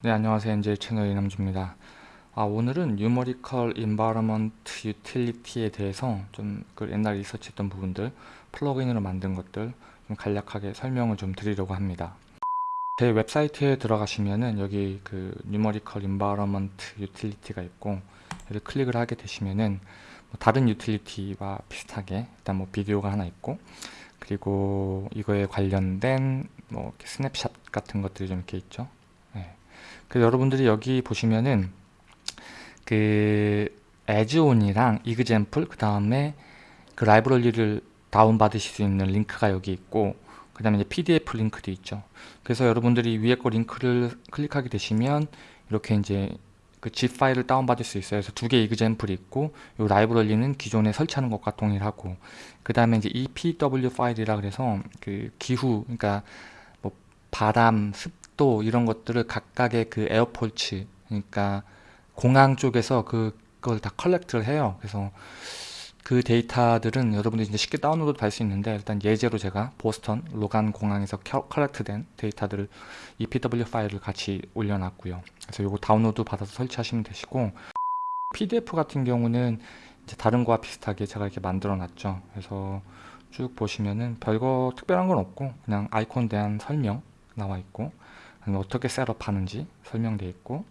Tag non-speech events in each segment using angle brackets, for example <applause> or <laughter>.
네 안녕하세요. NJ 채널 이남주입니다. 아, 오늘은 Numerical Environment Utility에 대해서 좀 그 옛날 리서치했던 부분들 plug-in으로 만든 것들 좀 간략하게 설명을 좀 드리려고 합니다. 제 웹사이트에 들어가시면은 여기 그 Numerical Environment Utility가 있고 여기 클릭을 하게 되시면은 뭐 다른 유틸리티와 비슷하게 일단 뭐 비디오가 하나 있고 그리고 이거에 관련된 뭐 스냅샷 같은 것들이 좀 이렇게 있죠 그래서 여러분들이 여기 보시면은 그 에즈온이랑 이그젠플 그 다음에 그 라이브러리를 다운받으실 수 있는 링크가 여기 있고 그 다음에 PDF 링크도 있죠. 그래서 여러분들이 위에 거 링크를 클릭하게 되시면 이렇게 이제 그 zip 파일을 다운받을 수 있어요. 그래서 두 개의 이그젠플이 있고 이 라이브러리는 기존에 설치하는 것과 동일하고 그 다음에 이제 EPW 파일이라 그래서 그 기후 그러니까 뭐 바람, 습 또 이런 것들을 각각의 그 airports 그러니까 공항 쪽에서 그걸 다 collect를 해요. 그래서 그 데이터들은 여러분들이 이제 쉽게 다운로드 받을 수 있는데 일단 예제로 제가 보스턴 로간 공항에서 collect된 데이터들을 EPW 파일을 같이 올려놨고요. 그래서 이거 다운로드 받아서 설치하시면 되시고 PDF 같은 경우는 이제 다른 거와 비슷하게 제가 이렇게 만들어 놨죠. 그래서 쭉 보시면은 별거 특별한 건 없고 그냥 아이콘 대한 설명 나와 있고 어떻게 setup하는지 설명되어 있고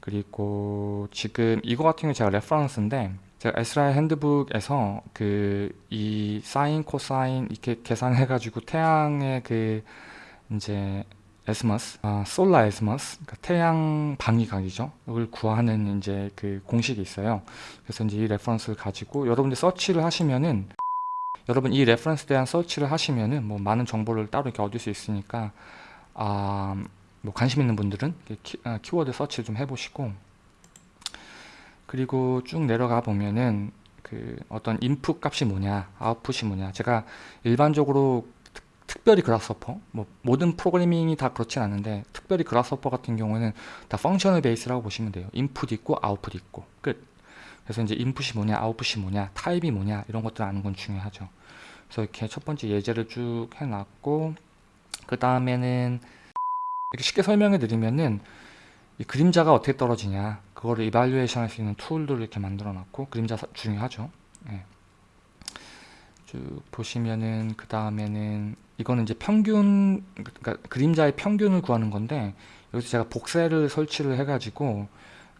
그리고 지금 이거 같은 경우 제가 reference인데 제가 ASHRAE handbook에서 그 이 사인 코사인 이렇게 계산해 가지고 태양의 그 이제 azimuth 아, solar azimuth 그러니까 태양 방위각이죠? 이걸 구하는 이제 그 공식이 있어요. 그래서 이제 이 reference를 가지고 여러분들 search를 하시면은 여러분 이 reference에 대한 search를 하시면은 뭐 많은 정보를 따로 이렇게 얻을 수 있으니까 아, 뭐 관심 있는 분들은 키, 아, 키워드 search를 좀 해보시고 그리고 쭉 내려가 보면은 그 어떤 input 값이 뭐냐 아웃풋이 뭐냐. 제가 일반적으로 특별히 Grasshopper 뭐 모든 프로그래밍이 다 그렇진 않은데 특별히 Grasshopper 같은 경우는 다 functional base라고 보시면 돼요. input 있고 output 있고. 끝. 그래서 이제 input이 뭐냐 output이 뭐냐 타입이 뭐냐 이런 것들 아는 건 중요하죠. 그래서 이렇게 첫 번째 예제를 쭉 해놨고 그 다음에는 이렇게 쉽게 설명해 드리면은 이 그림자가 어떻게 떨어지냐 그거를 evaluation 할 수 있는 tool들을 이렇게 만들어 놨고 그림자 중요하죠 네. 쭉 보시면은 그 다음에는 이거는 이제 평균 그러니까 그림자의 평균을 구하는 건데 여기서 제가 voxel을 설치를 해 가지고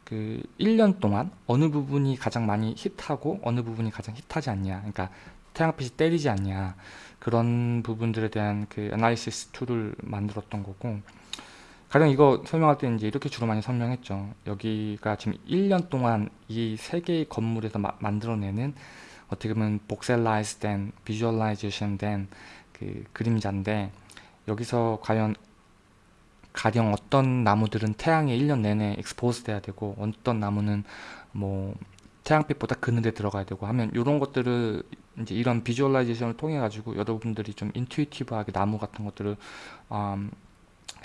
그 1년 동안 어느 부분이 가장 많이 hit하고 어느 부분이 가장 hit하지 않냐 그러니까 태양빛이 때리지 않냐 그런 부분들에 대한 그 analysis tool을 만들었던 거고 가령 이거 설명할 때 이제 이렇게 주로 많이 설명했죠. 여기가 지금 1년 동안 이 세 개의 건물에서 마, 만들어내는 어떻게 보면 voxelize 된, visualization 된 그 그림자인데 여기서 과연 가령 어떤 나무들은 태양에 1년 내내 expose 돼야 되고 어떤 나무는 뭐 태양빛보다 그늘에 들어가야 되고 하면 이런 것들을 이제 이런 visualization을 통해 가지고 여러분들이 좀 intuitive하게 나무 같은 것들을 음,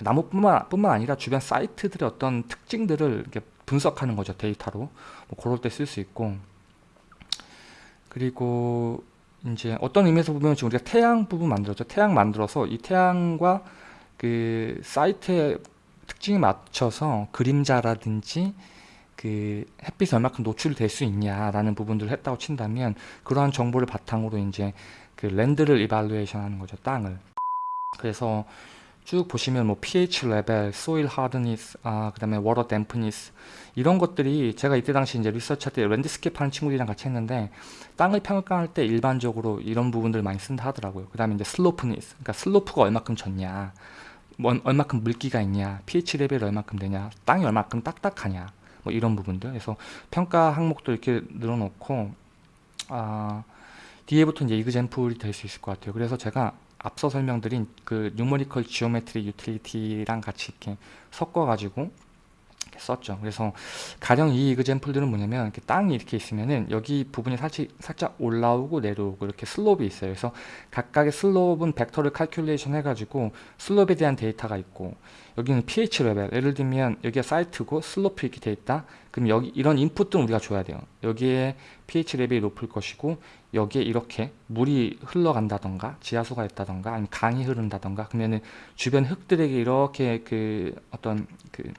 나무뿐만 뿐만 아니라 주변 사이트들의 어떤 특징들을 이렇게 분석하는 거죠 데이터로. 뭐 그럴 때 쓸 수 있고. 그리고 이제 어떤 의미에서 보면 지금 우리가 태양 부분 만들었죠. 태양 만들어서 이 태양과 그 사이트의 특징에 맞춰서 그림자라든지 그 햇빛이 얼마큼 노출될 수 있냐라는 부분들을 했다고 친다면 그러한 정보를 바탕으로 이제 그 land를 evaluation 하는 거죠 땅을. 그래서 쭉 보시면 뭐 pH 레벨, soil hardness, 아, 그 다음에 water dampness 이런 것들이 제가 이때 당시 이제 리서치 할때 landscape 하는 친구들이랑 같이 했는데 땅을 평가할 때 일반적으로 이런 부분들 많이 쓴다 하더라고요. 그 다음에 이제 slopeness, 그러니까 slope가 얼마큼 졌냐, 뭐, 얼마큼 물기가 있냐, pH 레벨이 얼마큼 되냐, 땅이 얼마큼 딱딱하냐, 뭐 이런 부분들. 그래서 평가 항목도 이렇게 늘어놓고 아, 뒤에부터 이제 example이 될 수 있을 것 같아요. 그래서 제가 앞서 설명드린 그 numerical geometry utility랑 같이 이렇게 섞어 가지고 썼죠. 그래서 가령 이 example들은 뭐냐면 이렇게 땅이 이렇게 있으면은 여기 부분이 살짝, 살짝 올라오고 내려오고 이렇게 slope이 있어요. 그래서 각각의 slope은 벡터를 calculation 해가지고 slope에 대한 데이터가 있고 여기는 pH 레벨 예를 들면 여기가 사이트고 slope 이렇게 돼 있다 그럼 여기 이런 인풋들은 우리가 줘야 돼요 여기에 pH 레벨이 높을 것이고 여기에 이렇게 물이 흘러간다던가 지하수가 있다던가 아니면 강이 흐른다던가 그러면은 주변 흙들에게 이렇게 그 어떤 그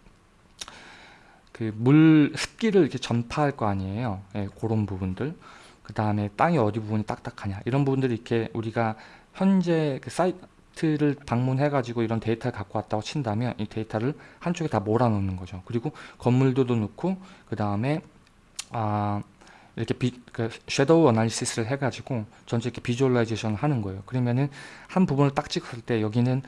그 물 습기를 이렇게 전파할 거 아니에요. 예, 그런 부분들. 그 다음에 땅이 어디 부분이 딱딱하냐 이런 부분들이 이렇게 우리가 현재 그 사이트를 방문해 가지고 이런 데이터를 갖고 왔다고 친다면 이 데이터를 한쪽에 다 몰아넣는 거죠. 그리고 건물도도 넣고 그 다음에 아 이렇게 비, 그 shadow analysis를 해가지고 전체 이렇게 visualization을 하는 거예요. 그러면은 한 부분을 딱 찍었을 때 여기는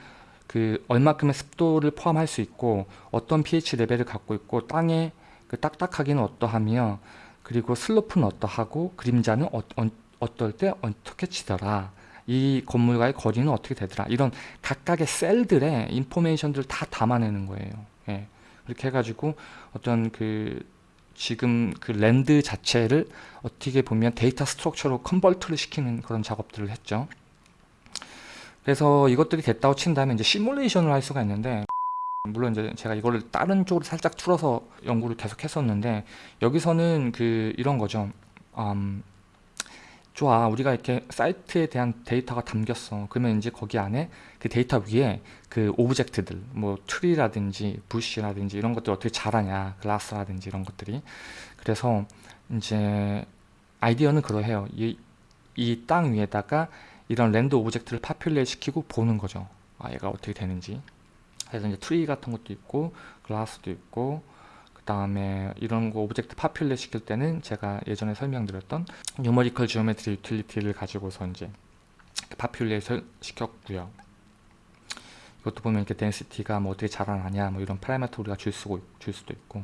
그 얼마큼의 습도를 포함할 수 있고 어떤 pH 레벨을 갖고 있고 땅의 그 딱딱하기는 어떠하며 그리고 슬로프는 어떠하고 그림자는 어, 어, 떨때 어떻게 치더라 이 건물과의 거리는 어떻게 되더라 이런 각각의 셀들의 인포메이션들을 다 담아내는 거예요. 예. 그렇게 해가지고 어떤 그 지금 그 랜드 자체를 어떻게 보면 data structure로 convert를 시키는 그런 작업들을 했죠. 그래서 이것들이 됐다고 친다면 이제 시뮬레이션을 할 수가 있는데 <laughs> 물론 이제 제가 이거를 다른 쪽으로 살짝 틀어서 연구를 계속 했었는데 여기서는 그 이런 거죠. 음, 좋아 우리가 이렇게 사이트에 대한 데이터가 담겼어. 그러면 이제 거기 안에 그 데이터 위에 그 object들 뭐 tree라든지 bush라든지 이런 것들 어떻게 자라냐 grass라든지 이런 것들이. 그래서 이제 아이디어는 그러해요. 이 땅 위에다가 이런 land object를 populate 시키고 보는 거죠 아 얘가 어떻게 되는지 그래서 이제 트리 같은 것도 있고 grass도 있고 다음에 이런 거 object populate 시킬 때는 제가 예전에 설명드렸던 numerical geometry utility를 가지고서 이제 population 시켰고요. 이것도 보면 이렇게 density가 뭐 어떻게 자라나냐 뭐 이런 파라미터 우리가 줄, 수고, 줄 수도 있고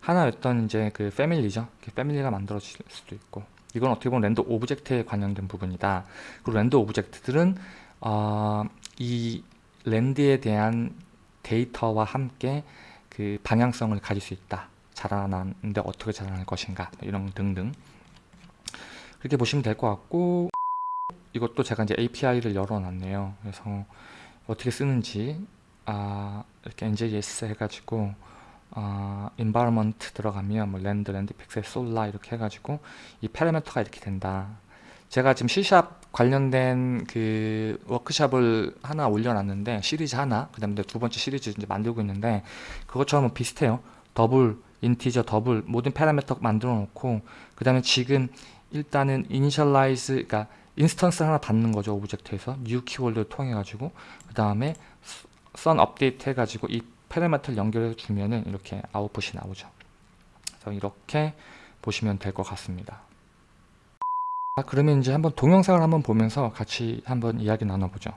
하나였던 이제 그 family죠. family가 만들어질 수도 있고 이건 어떻게 보면 land object에 관련된 부분이다. 그리고 land object들은 어, 이 land에 대한 데이터와 함께 그 방향성을 가질 수 있다. 자라나는데 어떻게 자라날 것인가 이런 등등 그렇게 보시면 될 것 같고 이것도 제가 이제 API를 열어놨네요. 그래서 어떻게 쓰는지 아, 이렇게 NJS 해가지고 아, environment 들어가면 뭐 land, land pixel, solar 이렇게 해가지고 이 파라미터가 이렇게 된다. 제가 지금 C샵 관련된 그 워크샵을 하나 올려놨는데 시리즈 하나 그 다음에 두 번째 시리즈 이제 만들고 있는데 그것처럼 비슷해요 double integer double 모든 파라미터 만들어 놓고 그 다음에 지금 일단은 initialize 그러니까 instance 하나 받는 거죠 object에서 new 키워드를 통해 가지고 그 다음에 sun update 해 가지고 이 파라미터를 연결해 주면은 이렇게 아웃풋이 나오죠 그래서 이렇게 보시면 될 것 같습니다 아, 그러면 이제 한번 동영상을 한번 보면서 같이 한번 이야기 나눠보죠.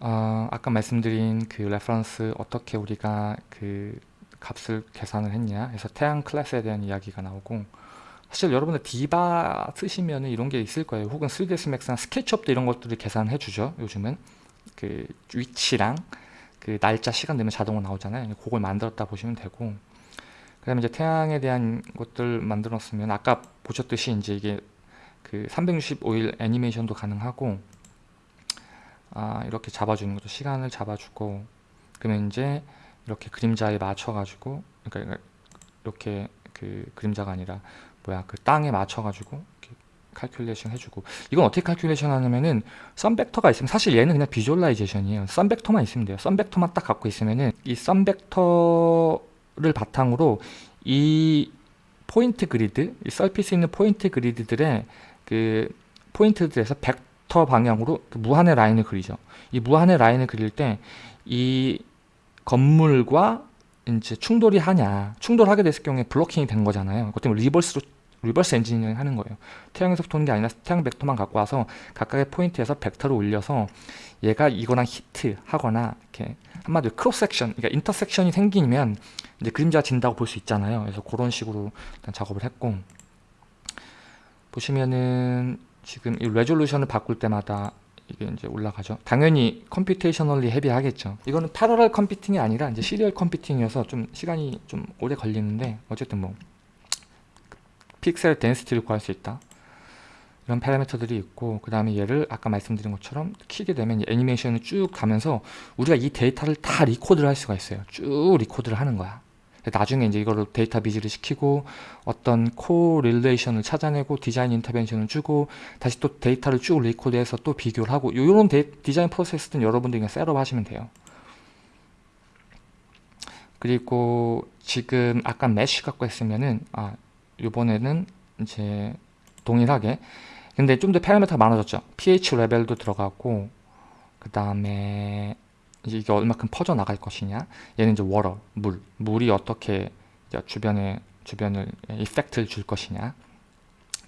어, 아까 말씀드린 그 reference 어떻게 우리가 그 값을 계산을 했냐 해서 태양 클래스에 대한 이야기가 나오고 사실 여러분들 디바 쓰시면 이런 게 있을 거예요. 혹은 3ds max나 스케치업도 이런 것들을 계산해 주죠. 요즘은 그 위치랑 그 날짜 시간 되면 자동으로 나오잖아요. 그걸 만들었다 보시면 되고 그 다음에 이제 태양에 대한 것들 만들었으면 아까 보셨듯이 이제 이게 그 365일 애니메이션도 가능하고 아 이렇게 잡아주는 거죠 시간을 잡아주고 그러면 이제 이렇게 그림자에 맞춰 가지고 그러니까 이렇게 그 그림자가 아니라 뭐야 그 땅에 맞춰 가지고 calculation 해주고 이건 어떻게 칼큘레이션 하냐면은 썬벡터가 있으면 사실 얘는 그냥 visualization이에요 sun vector만 있으면 돼요 sun vector만 딱 갖고 있으면은 이 sun vector 를 바탕으로 이 포인트 그리드, 이 surface 있는 포인트 그리드들의 그 포인트들에서 벡터 방향으로 그 무한의 라인을 그리죠. 이 무한의 라인을 그릴 때 이 건물과 이제 충돌이 하냐, 충돌하게 됐을 경우에 blocking이 된 거잖아요. 그것 때문에 reverse로 reverse engineering 하는 거예요. 태양에서 도는 게 아니라 태양 벡터만 갖고 와서 각각의 포인트에서 벡터를 올려서 얘가 이거랑 히트 하거나 이렇게 한마디로 cross section, 그러니까 intersection이 생기면 이제 그림자 진다고 볼 수 있잖아요. 그래서 그런 식으로 일단 작업을 했고 보시면은 지금 이 resolution을 바꿀 때마다 이게 이제 올라가죠. 당연히 computationally heavy하겠죠. 이거는 parallel computing이 아니라 이제 serial computing이어서 좀 시간이 좀 오래 걸리는데 어쨌든 뭐 pixel density를 구할 수 있다. 이런 파라미터들이 있고 그 다음에 얘를 아까 말씀드린 것처럼 키게 되면 애니메이션을 쭉 가면서 우리가 이 데이터를 다 record를 할 수가 있어요. 쭉 record를 하는 거야. 나중에 이제 이거를 data viz를 시키고 어떤 correlation을 찾아내고 design intervention을 주고 다시 또 데이터를 쭉 record해서 또 비교를 하고 이런 디자인 프로세스는 여러분들이 그냥 setup 하시면 돼요. 그리고 지금 아까 mesh 갖고 했으면은 아 요번에는 이제 동일하게. 근데 좀 더 파라미터가 많아졌죠. pH 레벨도 들어가고 그 다음에 이게 얼마큼 퍼져 나갈 것이냐. 얘는 이제 water 물. 물이 어떻게 주변에 주변을 effect를 줄 것이냐.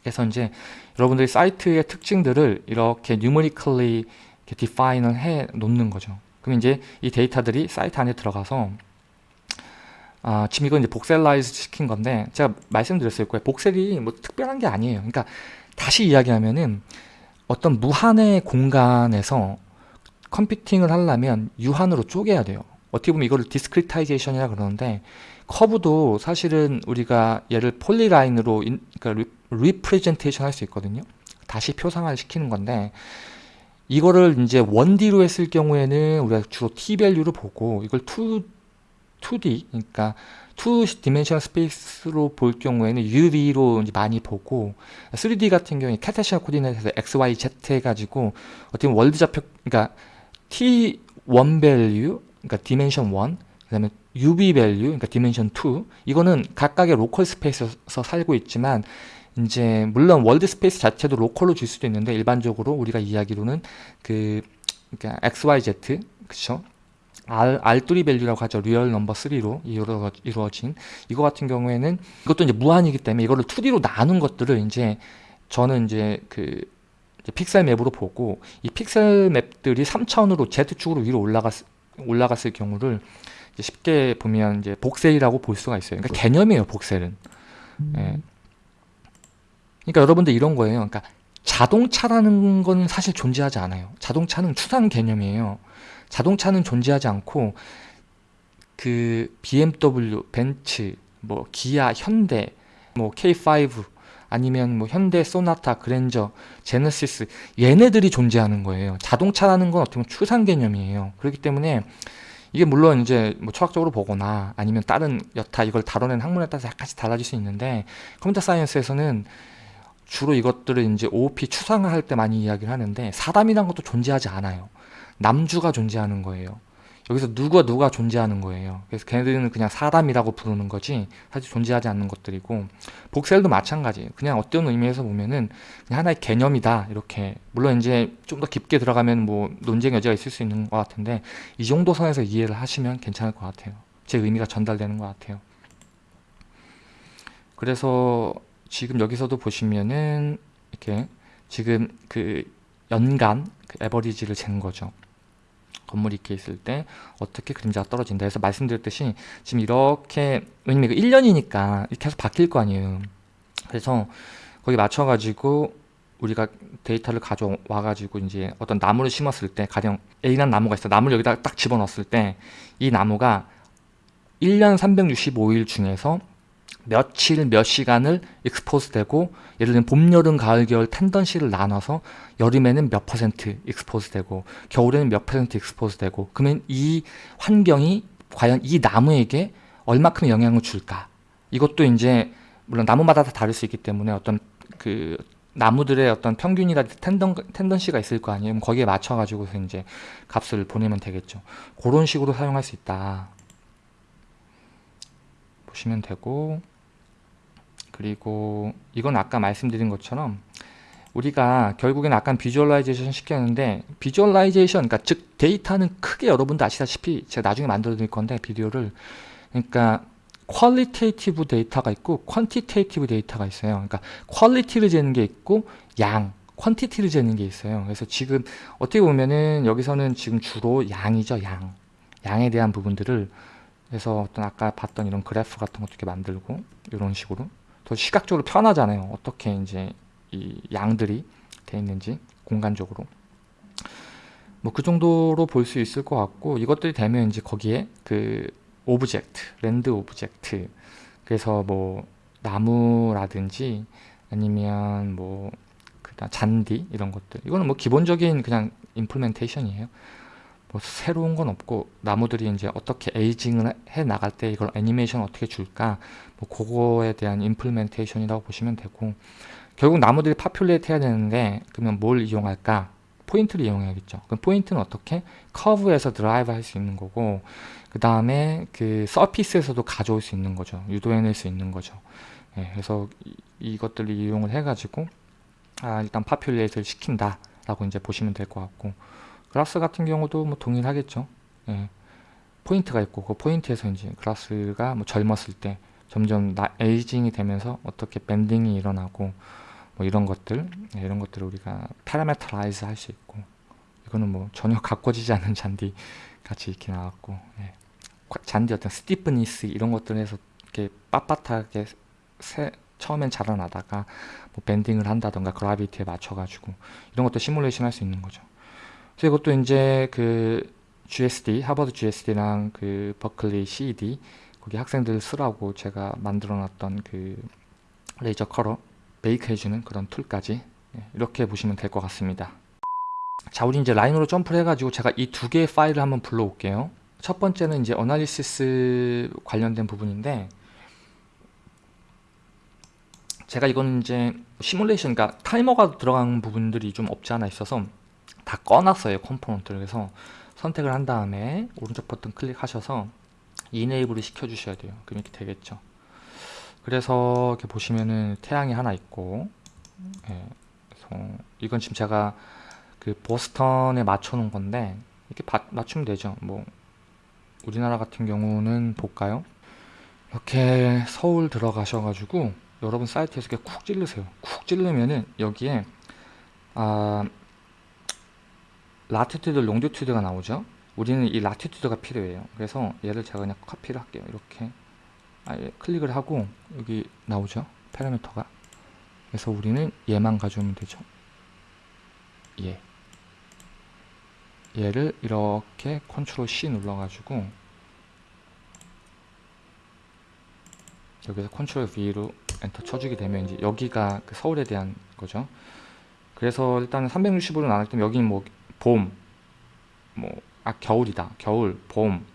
그래서 이제 여러분들이 사이트의 특징들을 이렇게 numerically define을 해 놓는 거죠. 그럼 이제 이 데이터들이 사이트 안에 들어가서 아, 지금 이건 이제 voxelize 시킨 건데 제가 말씀드렸을 거예요. voxel이 뭐 특별한 게 아니에요. 그러니까 다시 이야기하면은 어떤 무한의 공간에서 컴퓨팅을 하려면 유한으로 쪼개야 돼요. 어떻게 보면 이거를 discretization이라 그러는데 커브도 사실은 우리가 얘를 polyline으로 인, 그러니까 re, presentation 할 수 있거든요. 다시 표상화 시키는 건데 이거를 이제 1D로 했을 경우에는 우리가 주로 T 밸류를 보고 이걸 2, 2D 그러니까 2 dimension space로 볼 경우에는 UV로 많이 보고 3D 같은 경우에 Cartesian coordinate에서 X, Y, Z 해가지고 어떻게 world 좌표 그러니까 T1 value 그러니까 dimension 1 그다음에 UV value 그러니까 dimension 2 이거는 각각의 local space에서 살고 있지만 이제 물론 world space 자체도 local로 줄 수도 있는데 일반적으로 우리가 이야기로는 그 그러니까 XYZ 그쵸 R, R3 밸류라고 하죠. real number 3로 이루어, 이루어진 이거 같은 경우에는 이것도 이제 무한이기 때문에 이거를 2D로 나눈 것들을 이제 저는 이제 그 이제 픽셀 맵으로 보고 이 픽셀 맵들이 3차원으로 Z축으로 위로 올라갔, 올라갔을 경우를 쉽게 보면 이제 복셀이라고 볼 수가 있어요. 그러니까 개념이에요, 복셀은. 음. 예. 그러니까 여러분들 이런 거예요. 그러니까 자동차라는 건 사실 존재하지 않아요. 자동차는 추상 개념이에요. 자동차는 존재하지 않고 그 BMW, 벤츠, 뭐 기아, 현대, 뭐 K5 아니면 뭐 현대 소나타, 그랜저, 제네시스 얘네들이 존재하는 거예요. 자동차라는 건 어떻게 보면 추상 개념이에요. 그렇기 때문에 이게 물론 이제 뭐 철학적으로 보거나 아니면 다른 여타 이걸 다뤄낸 학문에 따라서 약간씩 달라질 수 있는데 컴퓨터 사이언스에서는 주로 이것들을 이제 OOP 추상화 할 때 많이 이야기를 하는데 사람이란 것도 존재하지 않아요. 남주가 존재하는 거예요. 여기서 누가 누가 존재하는 거예요. 그래서 걔네들은 그냥 사람이라고 부르는 거지 사실 존재하지 않는 것들이고 복셀도 마찬가지예요. 그냥 어떤 의미에서 보면은 그냥 하나의 개념이다 이렇게 물론 이제 좀 더 깊게 들어가면 뭐 논쟁 여지가 있을 수 있는 것 같은데 이 정도 선에서 이해를 하시면 괜찮을 것 같아요. 제 의미가 전달되는 것 같아요. 그래서 지금 여기서도 보시면은 이렇게 지금 그 연간 그 에버리지를 재는 거죠. 건물이 이렇게 있을 때 어떻게 그림자가 떨어진다 해서 말씀드렸듯이 지금 이렇게 왜냐면 이거 1년이니까 계속 바뀔 거 아니에요. 그래서 거기 맞춰가지고 우리가 데이터를 가져와 가지고 이제 어떤 나무를 심었을 때 가령 A라는 나무가 있어 나무를 여기다 딱 집어넣었을 때 이 나무가 1년 365일 중에서 며칠 몇 시간을 익스포즈 되고 예를 들면 봄, 여름, 가을, 겨울 tendency를 나눠서 여름에는 몇 퍼센트 expose 되고 겨울에는 몇 퍼센트 expose 되고 그러면 이 환경이 과연 이 나무에게 얼마큼 영향을 줄까? 이것도 이제 물론 나무마다 다 다를 수 있기 때문에 어떤 그 나무들의 어떤 평균이라든지 tenden, tendency가 있을 거 아니에요. 거기에 맞춰 가지고서 이제 값을 보내면 되겠죠. 그런 식으로 사용할 수 있다. 보시면 되고 그리고 이건 아까 말씀드린 것처럼 우리가 결국엔 아까 visualization 시켰는데 visualization 그러니까 즉 데이터는 크게 여러분도 아시다시피 제가 나중에 만들어 드릴 건데 비디오를. 그러니까 qualitative data가 있고 quantitative data가 있어요. 그러니까 quality를 재는 게 있고 양 quantity를 재는 게 있어요. 그래서 지금 어떻게 보면은 여기서는 지금 주로 양이죠 양. 양에 대한 부분들을. 그래서 어떤 아까 봤던 이런 그래프 같은 것도 이렇게 만들고 이런 식으로 더 시각적으로 편하잖아요. 어떻게 이제 이 양들이 돼 있는지 공간적으로 뭐 그 정도로 볼 수 있을 것 같고 이것들이 되면 이제 거기에 그 object, land object 그래서 뭐 나무라든지 아니면 뭐 그다음 잔디 이런 것들 이거는 뭐 기본적인 그냥 implementation이에요. 뭐 새로운 건 없고 나무들이 이제 어떻게 aging을 해 나갈 때 이걸 애니메이션 어떻게 줄까 뭐 그거에 대한 implementation이라고 보시면 되고 결국 나무들이 populate 해야 되는데 그러면 뭘 이용할까 포인트를 이용해야겠죠. 그럼 포인트는 어떻게? 커브에서 derive 할 수 있는 거고 그 다음에 그 surface에서도 가져올 수 있는 거죠. 유도해낼 수 있는 거죠. 예, 그래서 이, 것들을 이용을 해가지고 아, 일단 populate를 시킨다 라고 이제 보시면 될 것 같고 grass 같은 경우도 뭐 동일하겠죠. 예, 포인트가 있고 그 포인트에서 이제 grass가 뭐 젊었을 때 점점 나, aging이 되면서 어떻게 bending이 일어나고 뭐 이런 것들 예, 이런 것들을 우리가 parameterize 할 수 있고 이거는 뭐 전혀 <laughs> 가꿔지지 않는 잔디 같이 이렇게 나왔고 예. 잔디 어떤 stiffness 이런 것들에서 이렇게 빳빳하게 새, 처음엔 자라나다가 뭐 bending을 한다던가 gravity에 맞춰가지고 이런 것도 시뮬레이션 할 수 있는 거죠. 그래서 이것도 이제 그 GSD 하버드 GSD랑 그 버클리 CED 거기 학생들 쓰라고 제가 만들어놨던 그 레이저 컬러 make 해주는 그런 툴까지 예, 이렇게 보시면 될 것 같습니다. 자, 우리 이제 Rhino로 점프를 해가지고 제가 이 두 개의 파일을 한번 불러올게요. 첫 번째는 이제 analysis 관련된 부분인데 제가 이거는 이제 시뮬레이션, 그러니까 타이머가 들어간 부분들이 좀 없지 않아 있어서 다 꺼놨어요 component를 그래서 선택을 한 다음에 오른쪽 버튼 클릭하셔서 enable을 시켜주셔야 돼요. 그럼 이렇게 되겠죠. 그래서 이렇게 보시면은 태양이 하나 있고 예, 이건 지금 제가 그 보스턴에 맞춰 놓은 건데 이렇게 바, 맞추면 되죠. 뭐 우리나라 같은 경우는 볼까요? 이렇게 서울 들어가셔 가지고 여러분 사이트에서 이렇게 쿡 찌르세요. 쿡 찌르면은 여기에 아 latitude longitude가 나오죠 우리는 이 latitude가 필요해요. 그래서 얘를 제가 그냥 copy를 할게요. 이렇게. 아 얘 클릭을 하고 여기 나오죠? 파라미터가. 그래서 우리는 얘만 가져오면 되죠? 얘 얘를 이렇게 컨트롤 C 눌러가지고 여기서 컨트롤 V로 엔터 쳐주게 되면 이제 여기가 그 서울에 대한 거죠. 그래서 일단 365로 나눌 때 여기는 뭐 봄, 뭐 아 겨울이다. 겨울, 봄,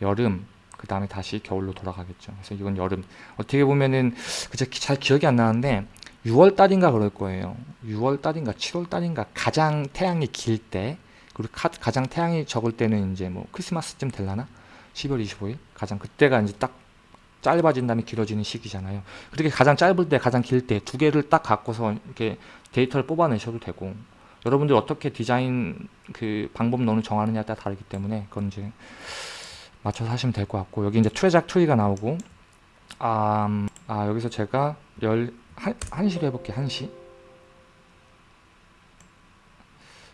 여름, 그 다음에 다시 겨울로 돌아가겠죠. 그래서 이건 여름. 어떻게 보면은 그제 잘 기억이 안 나는데 6월 달인가 그럴 거예요. 6월 달인가 7월 달인가 가장 태양이 길 때, 그리고 가, 장 태양이 적을 때는 이제 뭐 크리스마스쯤 될라나? 12월 25일 가장 그때가 이제 딱 짧아진 다음에 길어지는 시기잖아요. 그렇게 가장 짧을 때, 가장 길 때 두 개를 딱 갖고서 이렇게 데이터를 뽑아내셔도 되고 여러분들 어떻게 디자인 그 방법 론을 정하느냐에 따라 다르기 때문에 그건 이제 맞춰서 하시면 될 것 같고 여기 이제 트레작 트리가 나오고 아, 음, 아 여기서 제가 열 한, 한시로 해볼게요 한시.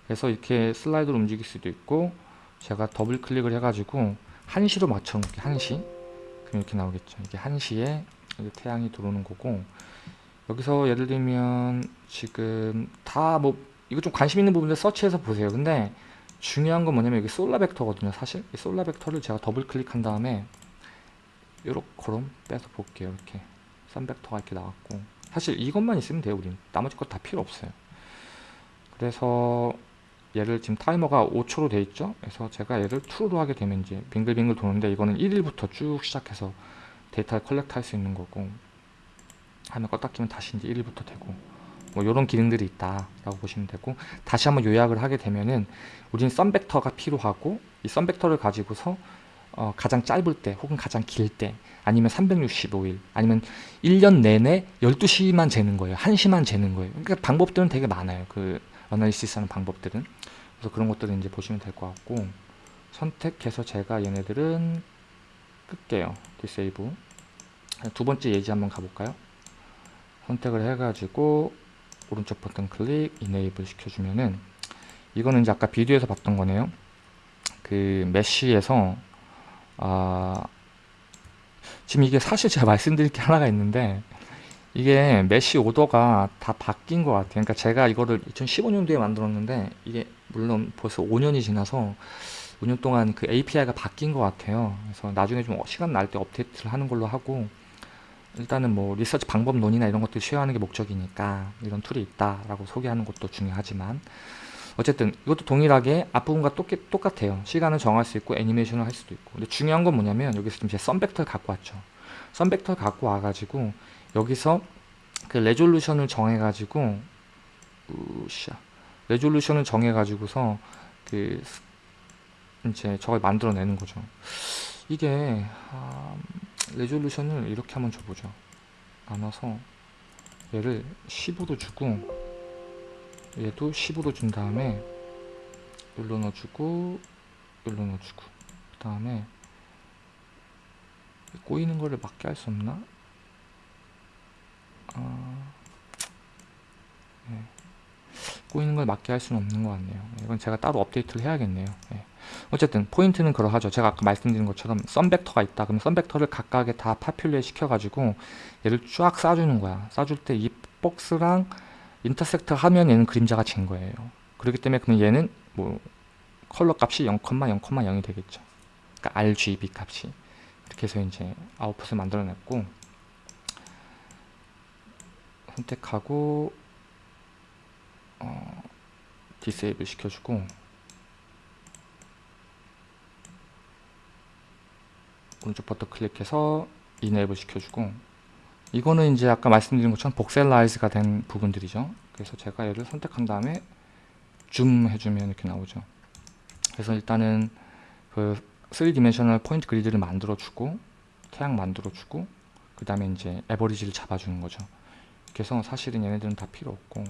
그래서 이렇게 슬라이드로 움직일 수도 있고 제가 더블 클릭을 해가지고 한시로 맞춰 놓을게요 한시. 그럼 이렇게 나오겠죠. 이게 1시에 태양이 들어오는 거고 여기서 예를 들면 지금 다뭐 이거 좀 관심 있는 부분들 서치해서 보세요. 근데 중요한 건 뭐냐면 여기 solar 벡터거든요 사실. 이 solar 벡터를 제가 더블 클릭한 다음에 요렇게 빼서 볼게요 이렇게. sun 벡터가 이렇게 나왔고. 사실 이것만 있으면 돼요 우린. 나머지 것 다 필요 없어요. 그래서 얘를 지금 타이머가 5초로 돼 있죠? 그래서 제가 얘를 true로 하게 되면 이제 빙글빙글 도는데 이거는 1일부터 쭉 시작해서 데이터를 collect 할 수 있는 거고. 하면 껐다 키면 다시 이제 1일부터 되고 뭐 이런 기능들이 있다 라고 보시면 되고 다시 한번 요약을 하게 되면은 우리는 sun 벡터가 필요하고 이 sun 벡터를 가지고서 어, 가장 짧을 때 혹은 가장 길 때 아니면 365일 아니면 1년 내내 12시만 재는 거예요. 1시만 재는 거예요. 그러니까 방법들은 되게 많아요. 그 analysis 하는 방법들은. 그래서 그런 것들을 이제 보시면 될 것 같고 선택해서 제가 얘네들은 끌게요. disable 두 번째 예제 한번 가볼까요? 선택을 해가지고 오른쪽 버튼 클릭 enable 시켜주면은 이거는 이제 아까 비디오에서 봤던 거네요 그 mesh에서 아 지금 이게 사실 제가 <laughs> 말씀드릴 게 하나가 있는데 이게 mesh order가 다 바뀐 것 같아요. 그러니까 제가 이거를 2015년도에 만들었는데 이게 물론 벌써 5년이 지나서 5년 동안 그 API가 바뀐 것 같아요. 그래서 나중에 좀 시간 날 때 업데이트를 하는 걸로 하고 일단은 뭐 리서치 방법론이나 이런 것들 share하는 게 목적이니까 이런 tool이 있다라고 소개하는 것도 중요하지만 어쨌든 이것도 동일하게 앞부분과 똑, 똑같 아요. 시간을 정할 수 있고 애니메이션을 할 수도 있고 근데 중요한 건 뭐냐면 여기서 지금 제 썬벡터를 갖고 왔죠. 썬벡터를 갖고 와가지고 여기서 그 레졸루션을 정해가지고 우샤 레졸루션을 정해가지고서 그 이제 저걸 만들어내는 거죠. 이게 아, 레졸루션을 이렇게 한번 줘보죠. 나눠서 얘를 10으로 주고 얘도 10으로 준 다음에 여기로 넣어주고 여기로 넣어주고 그 다음에 꼬이는 거를 막게 할 수 없나? 아, 네. 꼬이는 걸 막게 할 수는 없는 것 같네요. 이건 제가 따로 업데이트를 해야겠네요. 네. 어쨌든 포인트는 그러하죠. 제가 아까 말씀드린 것처럼 썸 벡터가 있다. 그럼 썸 벡터를 각각에 다 파퓰레 시켜가지고 얘를 쫙 쏴주는 거야. 쏴줄 때 이 박스랑 인터섹트 하면 얘는 그림자가 진 거예요. 그렇기 때문에 그럼 얘는 뭐 컬러 값이 0,0,0이 되겠죠. 그러니까 RGB 값이 이렇게 해서 이제 아웃풋을 만들어냈고 선택하고 어, 디세이블 시켜주고. 오른쪽 버튼 클릭해서 enable 시켜주고. 이거는 이제 아까 말씀드린 것처럼 voxelize가 된 부분들이죠. 그래서 제가 얘를 선택한 다음에 줌 해주면 이렇게 나오죠. 그래서 일단은 그 3 dimensional point grid를 만들어 주고 태양 만들어 주고 그 다음에 이제 average를 잡아주는 거죠. 그래서 사실은 얘네들은 다 필요 없고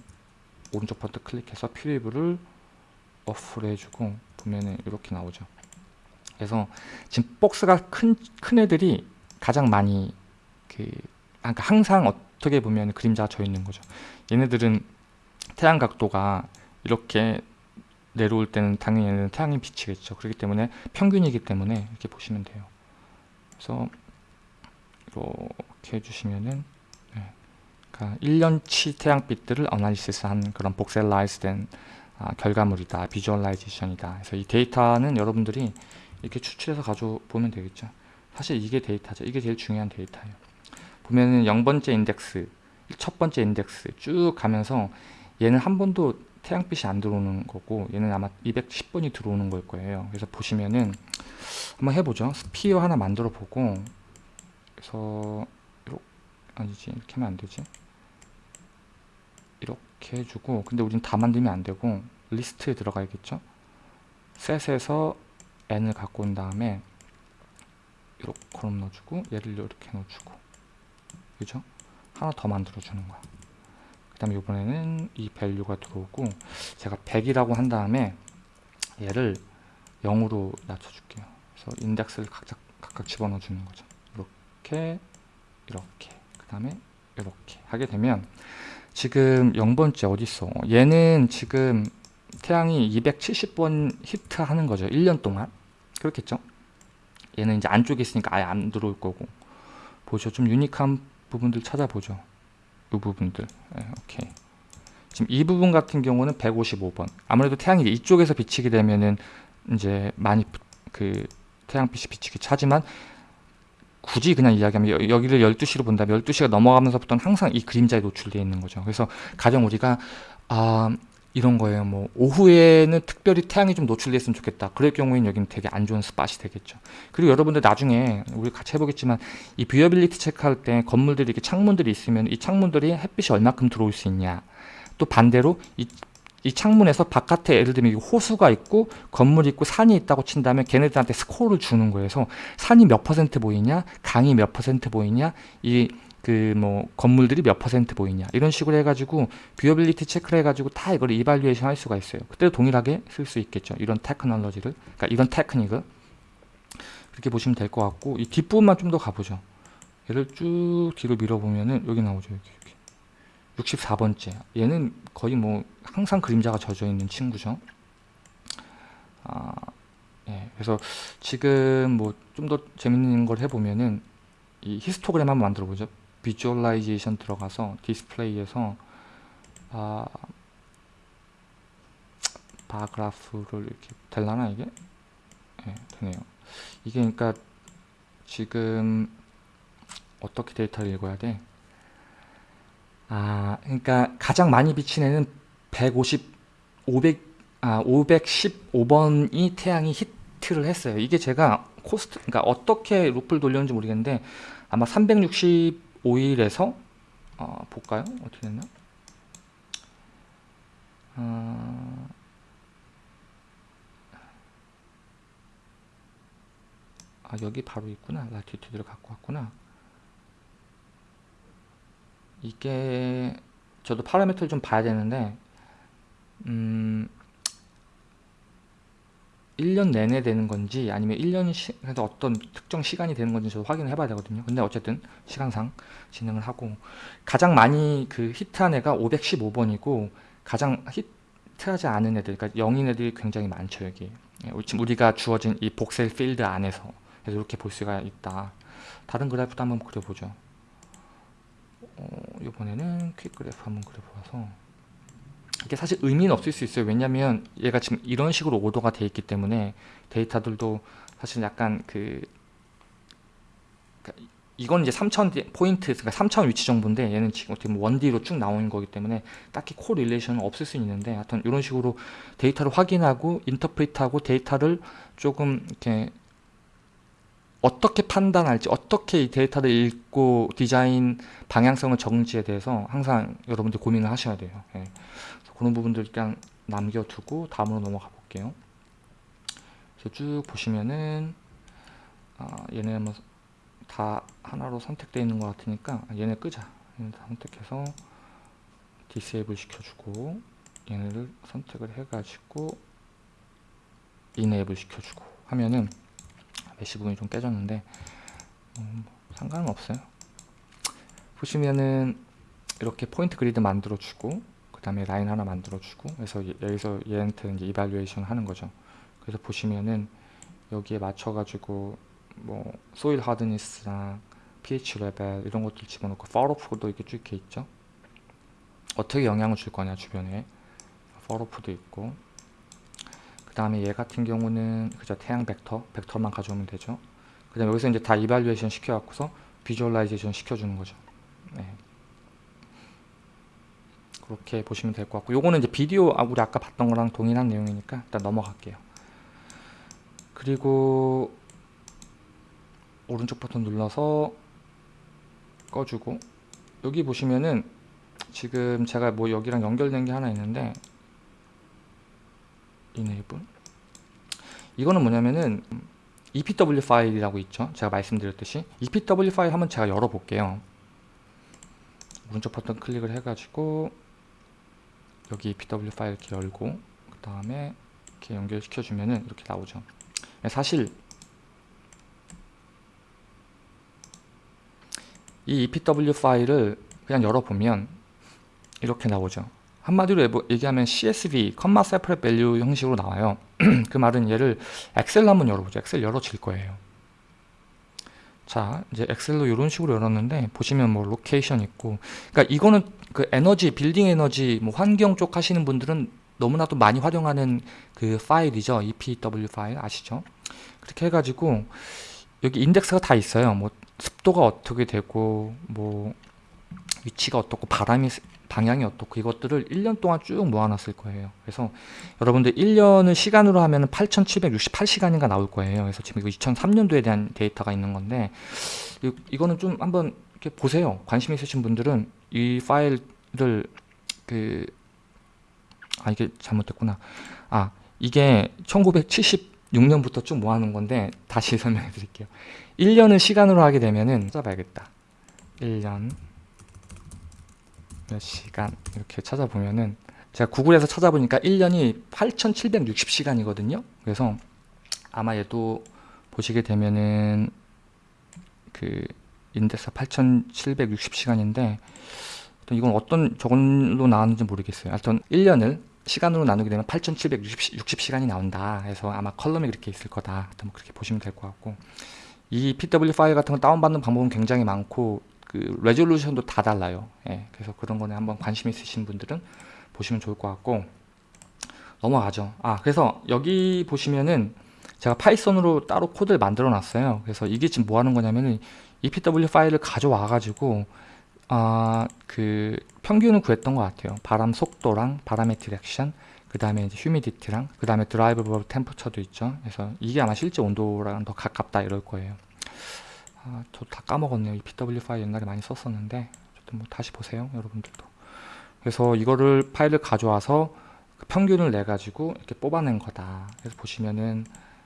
오른쪽 버튼 클릭해서 preview를 off를 해주고 보면은 이렇게 나오죠. 그래서 지금 박스가 큰, 큰 애들이 가장 많이 그 그러니까 항상 어떻게 보면 그림자가 져 있는 거죠. 얘네들은 태양 각도가 이렇게 내려올 때는 당연히 얘는 태양이 비치겠죠. 그렇기 때문에 평균이기 때문에 이렇게 보시면 돼요. 그래서 이렇게 해주시면은 네. 그러니까 1년치 태양빛들을 analysis 한 그런 voxelize 된 아, 결과물이다 visualization이다. 그래서 이 데이터는 여러분들이 이렇게 추출해서 가져보면 되겠죠. 사실 이게 데이터죠. 이게 제일 중요한 데이터예요. 보면은 0번째 인덱스 첫 번째 인덱스 쭉 가면서 얘는 한 번도 태양빛이 안 들어오는 거고 얘는 아마 210번이 들어오는 걸 거예요. 그래서 보시면은 한번 해보죠. sphere 하나 만들어 보고 그래서 아니지 이렇게 하면 안 되지 이렇게 해주고 근데 우린 다 만들면 안 되고 리스트에 들어가야겠죠? set에서 n을 갖고 온 다음에 이렇게 column 넣어주고 얘를 이렇게 넣어주고 그죠? 하나 더 만들어 주는 거야. 그 다음에 이번에는 이 value가 들어오고 제가 100이라고 한 다음에 얘를 0으로 낮춰줄게요. 그래서 인덱스를 각각, 각각 집어넣어 주는 거죠. 이렇게 이렇게 그 다음에 이렇게 하게 되면 지금 0번째 어딨어 얘는 지금 태양이 270번 히트 하는 거죠. 1년 동안. 그렇겠죠? 얘는 이제 안쪽에 있으니까 아예 안 들어올 거고. 보죠. 좀 유니크한 부분들 찾아보죠. 이 부분들. 네, 오케이. 지금 이 부분 같은 경우는 155번. 아무래도 태양이 이쪽에서 비치게 되면은 이제 많이 그 태양빛이 비치긴 하지만 굳이 그냥 이야기하면 여, 기를 12시로 본다면 12시가 넘어가면서부터는 항상 이 그림자에 노출되어 있는 거죠 그래서 가령 우리가 아 이런 거예요. 뭐 오후에는 특별히 태양이 좀 노출됐으면 좋겠다. 그럴 경우에는 여기는 되게 안 좋은 spot이 되겠죠. 그리고 여러분들 나중에 우리 같이 해보겠지만 이 viewability 체크할 때 건물들이 이렇게 창문들이 있으면 이 창문들이 햇빛이 얼마큼 들어올 수 있냐. 또 반대로 이, 이 창문에서 바깥에 예를 들면 호수가 있고 건물이 있고 산이 있다고 친다면 걔네들한테 스코어를 주는 거예요. 산이 몇 퍼센트 보이냐, 강이 몇 퍼센트 보이냐, 이 그 뭐 건물들이 몇 퍼센트 보이냐? 이런 식으로 해가지고 viewability 체크를 해가지고 다 이걸 evaluation 할 수가 있어요. 그때도 동일하게 쓸 수 있겠죠. 이런 테크놀로지를. 그러니까 이런 테크닉을. 그렇게 보시면 될 것 같고 이 뒷부분만 좀 더 가보죠. 얘를 쭉 뒤로 밀어보면은 여기 나오죠 여기. 64번째 얘는 거의 뭐 항상 그림자가 젖어 있는 친구죠 아, 예, 그래서 지금 뭐 좀 더 재밌는 걸 해보면은 이 히스토그램 한번 만들어 보죠 visualization 들어가서 디스플레이에서 아, bar graph를 이렇게 될라나 이게? 네, 되네요. 이게 그러니까 지금 어떻게 데이터를 읽어야 돼? 아, 그러니까 가장 많이 비친 애는 150, 500, 아, 515번이 태양이 히트를 했어요. 이게 제가 코스트, 그러니까 어떻게 루프를 돌렸는지 모르겠는데 아마 360 5일에서 어, 볼까요? 어떻게 됐나? 어, 아 여기 바로 있구나 latitude를 갖고 왔구나 이게 저도 파라미터를 좀 봐야 되는데 음 1년 내내 되는 건지 아니면 1년 시, 그래서 어떤 특정 시간이 되는 건지 저도 확인을 해봐야 되거든요. 근데 어쨌든 시간상 진행을 하고. 가장 많이 그 히트한 애가 515번이고 가장 히트하지 않은 애들 그러니까 0인 애들이 굉장히 많죠 여기 예, 지금 우리가 주어진 이 복셀 필드 안에서. 그래서 이렇게 볼 수가 있다. 다른 그래프도 한번 그려보죠. 어, 이번에는 퀵 그래프 한번 그려봐서. 이게 사실 의미는 없을 수 있어요. 왜냐면 얘가 지금 이런 식으로 오도가 돼 있기 때문에 데이터들도 사실 약간 그 그러니까 이건 이제 3000 포인트 그러니까 3000 위치 정보인데 얘는 지금 어떻게 보면 1D로 쭉 나오는 거기 때문에 딱히 correlation은 없을 수 있는데 하여튼 이런 식으로 데이터를 확인하고 interpret하고 데이터를 조금 이렇게 어떻게 판단할지 어떻게 이 데이터를 읽고 디자인 방향성을 적는지에 대해서 항상 여러분들 고민을 하셔야 돼요. 예. 그런 부분들 일단 남겨두고 다음으로 넘어가 볼게요. 그래서 쭉 보시면은 아, 얘네 한번 다 하나로 선택되어 있는 것 같으니까 아, 얘네 끄자. 얘네 다 선택해서 disable 시켜주고 얘네를 선택을 해가지고 enable 시켜주고 하면은 메시 부분이 좀 깨졌는데 음, 상관은 없어요. 보시면은 이렇게 포인트 그리드 만들어 주고 그 다음에 라인 하나 만들어 주고 그래서 여기서 얘한테 이제 evaluation 하는 거죠. 그래서 보시면은 여기에 맞춰 가지고 뭐 소일 하드니스랑 pH 레벨 이런 것들 집어넣고 falloff도 이렇게 쭉 이렇게 있죠? 어떻게 영향을 줄 거냐 주변에. falloff도 있고. 그 다음에 얘 같은 경우는 그저 태양 벡터 벡터만 가져오면 되죠. 그 다음에 여기서 이제 다 evaluation 시켜 갖고서 visualization 시켜주는 거죠. 네. 그렇게 보시면 될 것 같고 요거는 이제 비디오 아, 우리 아까 봤던 거랑 동일한 내용이니까 일단 넘어갈게요. 그리고 오른쪽 버튼 눌러서 꺼주고 여기 보시면은 지금 제가 뭐 여기랑 연결된 게 하나 있는데 이네이블 이거는 뭐냐면은 EPW 파일이라고 있죠. 제가 말씀드렸듯이 EPW 파일 한번 제가 열어볼게요. 오른쪽 버튼 클릭을 해가지고 여기 EPW 파일 이렇게 열고 그 다음에 이렇게 연결시켜 주면은 이렇게 나오죠. 사실 이 EPW 파일을 그냥 열어보면 이렇게 나오죠 한마디로 얘기하면 CSV, comma separated value 형식으로 나와요. <clears throat> 그 말은 얘를 엑셀로 한번 열어보죠. 엑셀 열어질 거예요. 자 이제 엑셀로 이런 식으로 열었는데 보시면 뭐 location 있고. 그러니까 이거는 그 에너지 빌딩 에너지 뭐 환경 쪽 하시는 분들은 너무나도 많이 활용하는 그 파일이죠. EPW 파일 아시죠? 그렇게 해가지고 여기 인덱스가 다 있어요. 뭐 습도가 어떻게 되고 뭐 위치가 어떻고 바람이 방향이 어떻고 이것들을 1년 동안 쭉 모아놨을 거예요. 그래서 여러분들 1년을 시간으로 하면 8768시간인가 나올 거예요. 그래서 지금 이거 2003년도에 대한 데이터가 있는 건데 이, 이거는 좀 한번 이렇게 보세요. 관심 있으신 분들은 이 파일을 그 아 이게 잘못됐구나. 아 이게 1976년부터 쭉 모아놓은 건데 다시 <laughs> 설명해 드릴게요. 1년을 시간으로 하게 되면은 찾아봐야겠다. 1년 몇 시간 이렇게 찾아보면은 제가 구글에서 찾아보니까 1년이 8760시간이거든요. 그래서 아마 얘도 보시게 되면은 그 인덱스 8760시간인데 이건 어떤 저걸로 나왔는지 모르겠어요. 하여튼 1년을 시간으로 나누게 되면 8760시간이 나온다. 해서 아마 컬럼이 그렇게 있을 거다. 뭐 그렇게 보시면 될 것 같고. 이 PW 파일 같은 거 다운받는 방법은 굉장히 많고 그 레졸루션도 다 달라요. 예, 그래서 그런 거는 한번 관심 있으신 분들은 보시면 좋을 것 같고 넘어가죠. 아 그래서 여기 보시면은 제가 파이썬으로 따로 코드를 만들어 놨어요. 그래서 이게 지금 뭐 하는 거냐면은 EPW 파일을 가져와 가지고 아 그 평균을 구했던 것 같아요. 바람 속도랑 바람의 direction 그 다음에 이제 humidity랑 그 다음에 드라이브 버브 템퍼처도 있죠. 그래서 이게 아마 실제 온도랑 더 가깝다 이럴 거예요 아, 저 다 까먹었네요. EPW 파일 옛날에 많이 썼었는데 뭐 다시 보세요, 여러분들도. 그래서 이거를 파일을 가져와서 그 평균을 내 가지고 이렇게 뽑아낸 거다. 그래서 보시면은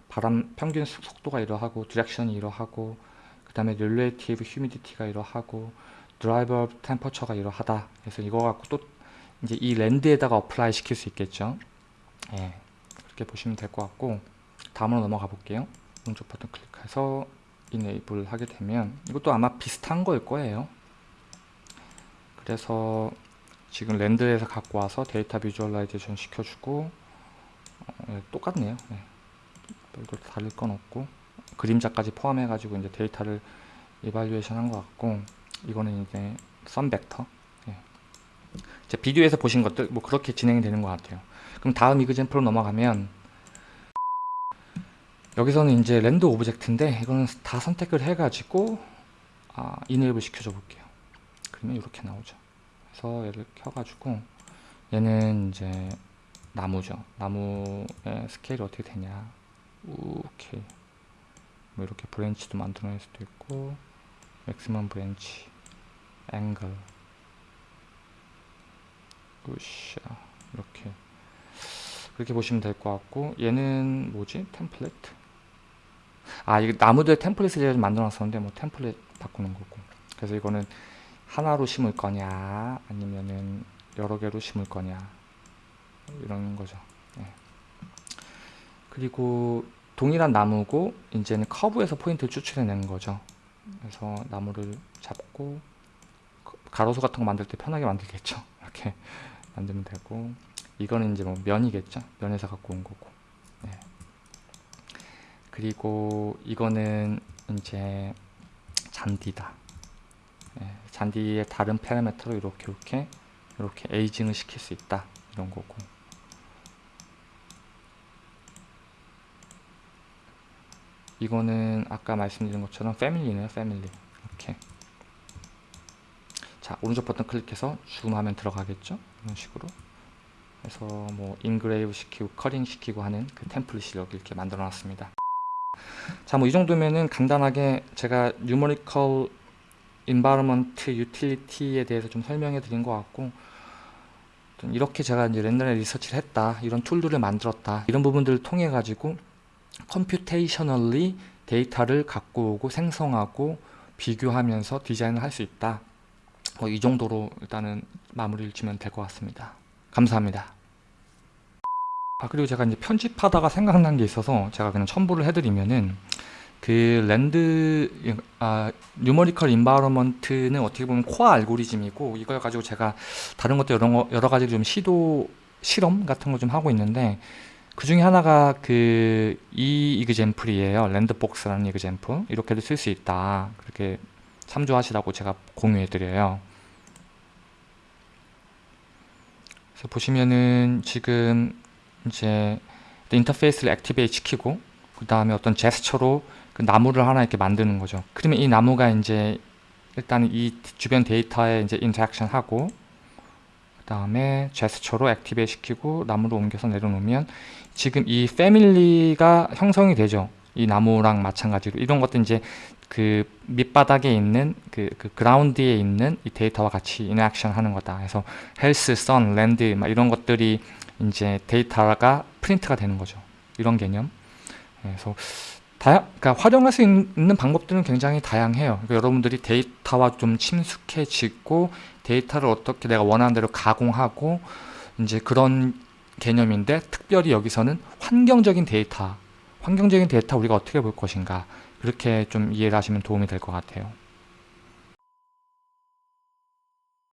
바람 평균 속- 속도가 이러하고 direction이 이러하고 그 다음에 relative humidity가 이러하고 드라이버 템퍼처가 이러하다. 그래서 이거 갖고 또 이제 이 land에다가 apply 시킬 수 있겠죠. 예, 그렇게 보시면 될 것 같고 다음으로 넘어가 볼게요. 오른쪽 버튼 클릭해서 enable 하게 되면 이것도 아마 비슷한 거일 거예요. 그래서 지금 land에서 갖고 와서 데이터 visualization 시켜주고 어, 예, 똑같네요. 예. 별도 다를 건 없고 그림자까지 포함해 가지고 이제 데이터를 evaluation 한 것 같고 이거는 이제 sum vector 예. 이제 비디오에서 보신 것들 뭐 그렇게 진행이 되는 것 같아요 그럼 다음 example로 넘어가면 여기서는 이제 land object인데 이거는 다 선택을 해 가지고 아, enable 시켜줘 볼게요. 그러면 이렇게 나오죠. 그래서 얘를 켜 가지고 얘는 이제 나무죠. 나무의 스케일이 어떻게 되냐. 오케이. 뭐 이렇게 branch도 만들어낼 수도 있고 maximum branch angle 으쌰 이렇게. 그렇게 보시면 될 것 같고 얘는 뭐지? 템플릿 아 이거 나무들 템플릿을 제가 좀 만들어 놨었는데 뭐 템플릿 바꾸는 거고 그래서 이거는 하나로 심을 거냐 아니면은 여러 개로 심을 거냐 이런 거죠 예. 그리고 동일한 나무고 이제는 커브에서 포인트를 추출해 내는 거죠. 그래서 나무를 잡고 가로수 같은 거 만들 때 편하게 만들겠죠. <laughs> 이렇게 만들면 되고 이거는 이제 뭐 면이겠죠. 면에서 갖고 온 거고. 네. 그리고 이거는 이제 잔디다. 네. 잔디의 다른 파라미터로 이렇게 이렇게 이렇게 에이징을 시킬 수 있다. 이런 거고. 이거는 아까 말씀드린 것처럼 패밀리네요 패밀리 이렇게 자 오른쪽 버튼 클릭해서 줌하면 들어가겠죠 이런 식으로 그래서 뭐 engrave 시키고 culling 시키고 하는 그 템플릿을 여기 이렇게 만들어 놨습니다 자 뭐 이 정도면은 간단하게 제가 numerical environment utility에 대해서 좀 설명해 드린 것 같고 이렇게 제가 이제 랜덤에 research를 했다 이런 툴들을 만들었다 이런 부분들을 통해 가지고 computationally 데이터를 갖고 오고 생성하고 비교하면서 디자인을 할 수 있다. 뭐 이 정도로 일단은 마무리를 지면 될 것 같습니다. 감사합니다. 아 그리고 제가 이제 편집하다가 생각난 게 있어서 제가 그냥 첨부를 해드리면은 그 land 아 numerical environment는 어떻게 보면 코어 알고리즘이고 이걸 가지고 제가 다른 것도 여러, 거- 여러 가지 좀 시도 실험 같은 거 좀 하고 있는데 그 중에 하나가 그 이 example이에요. Landbox라는 example. 이렇게도 쓸 수 있다. 그렇게 참조하시라고 제가 공유해 드려요. 그래서 보시면은 지금 이제 인터페이스를 activate 시키고 그 다음에 어떤 제스처로 그 나무를 하나 이렇게 만드는 거죠. 그러면 이 나무가 이제 일단 이 주변 데이터에 이제 interaction 하고 그 다음에 제스처로 activate 시키고 나무를 옮겨서 내려놓으면 지금 이 family가 형성이 되죠. 이 나무랑 마찬가지로 이런 것도 이제 그 밑바닥에 있는 그, 그 그라운드에 있는 이 데이터와 같이 interaction 하는 거다. 그래서 health, sun, land 막 이런 것들이 이제 데이터가 프린트가 되는 거죠. 이런 개념. 그래서 다양, 그러니까 활용할 수 있는 방법들은 굉장히 다양해요. 그러니까 여러분들이 데이터와 좀 친숙해지고 데이터를 어떻게 내가 원하는 대로 가공하고 이제 그런 개념인데 특별히 여기서는 환경적인 데이터, 환경적인 데이터 우리가 어떻게 볼 것인가 그렇게 좀 이해를 하시면 도움이 될 것 같아요.